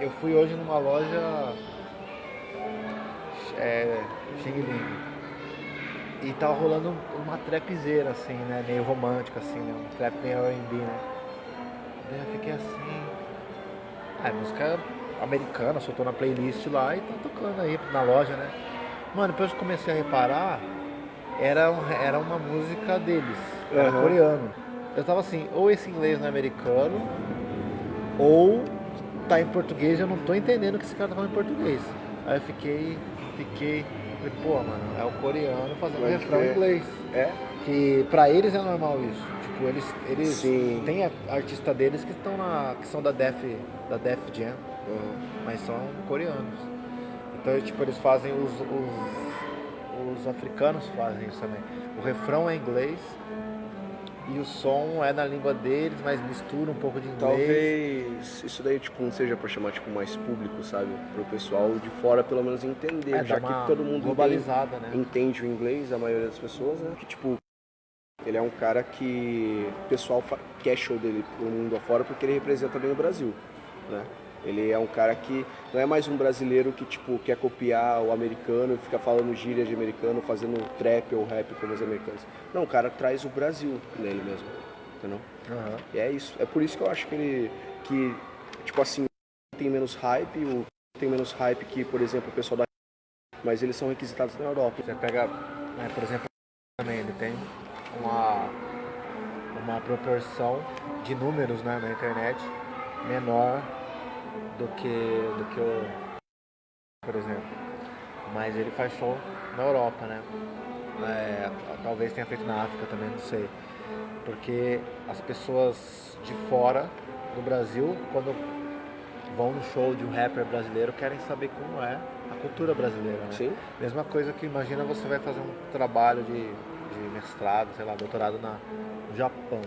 eu fui hoje numa loja é, Xing Ling. E tava rolando uma trapzeira, assim, né? Meio romântica, assim, né? Um trap meio R&B, né? Daí eu fiquei assim... Ah, música americana, soltou na playlist lá e tá tocando aí na loja, né? Mano, depois eu comecei a reparar, era, era uma música deles, era Aham. coreano. Eu tava assim, ou esse inglês não é americano, ou tá em português e eu não tô entendendo o que esse cara tá falando em português. Aí eu fiquei, fiquei, falei, pô, mano, é o coreano fazendo Pode refrão em inglês. É? Que pra eles é normal isso. Tipo, eles, eles Sim. tem a- artista deles que estão na. que são da Def, da Def Jam, mas são coreanos. Então tipo, eles fazem os, os, os africanos fazem isso também. O refrão é em inglês e o som é na língua deles, mas mistura um pouco de inglês. Talvez isso daí tipo, não seja pra chamar tipo, mais público, sabe? Pro pessoal de fora pelo menos entender, É, já que todo mundo globalizada, entende, né? entende o inglês, a maioria das pessoas, né? Que tipo, ele é um cara que o pessoal quer show dele pro mundo afora porque ele representa bem o Brasil, né? Ele é um cara que não é mais um brasileiro que tipo quer copiar o americano e fica falando gíria de americano, fazendo trap ou rap como os americanos. Não, o cara traz o Brasil nele mesmo, entendeu? Aham. E é isso. É por isso que eu acho que ele. que, tipo assim, tem menos hype, o tem menos hype que, por exemplo, o pessoal da. Mas eles são requisitados na Europa. Você pega, né, por exemplo, também ele tem uma, uma proporção de números né, na internet menor do que, do que o, por exemplo. Mas ele faz show na Europa, né? É, talvez tenha feito na África também, não sei. Porque as pessoas de fora do Brasil, quando vão no show de um rapper brasileiro, querem saber como é a cultura brasileira, né? Sim. Mesma coisa que imagina você vai fazer um trabalho de, de mestrado, sei lá, doutorado na, no Japão.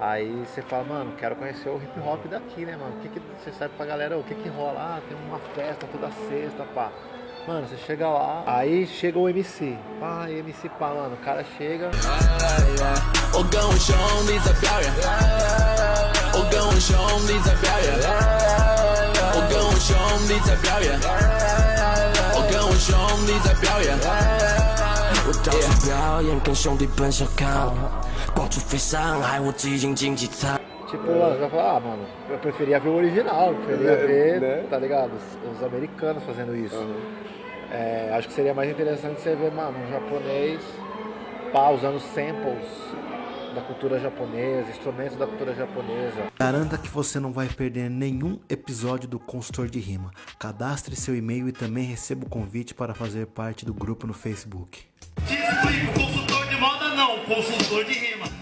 Aí você fala, mano, quero conhecer o hip hop daqui, né, mano? O que, que você sabe pra galera? O que que rola? Ah, tem uma festa toda sexta, pá. Mano, você chega lá, aí chega o MC. Pá, MC pá, mano, o cara chega. 表演，跟兄弟奔小康，光速飞上海，我挤进经济舱。 Tipo, mano, você vai falar, ah, mano, eu preferia ver o original, eu preferia É, ver, né? tá ligado? Os, os americanos fazendo isso. É, acho que seria mais interessante você ver, mano, um japonês pá, usando samples da cultura japonesa, instrumentos da cultura japonesa. Garanta que você não vai perder nenhum episódio do Consultor de Rima. Cadastre seu e-mail e também receba o convite para fazer parte do grupo no Facebook. Te explico, consultor de moda não, consultor de rima.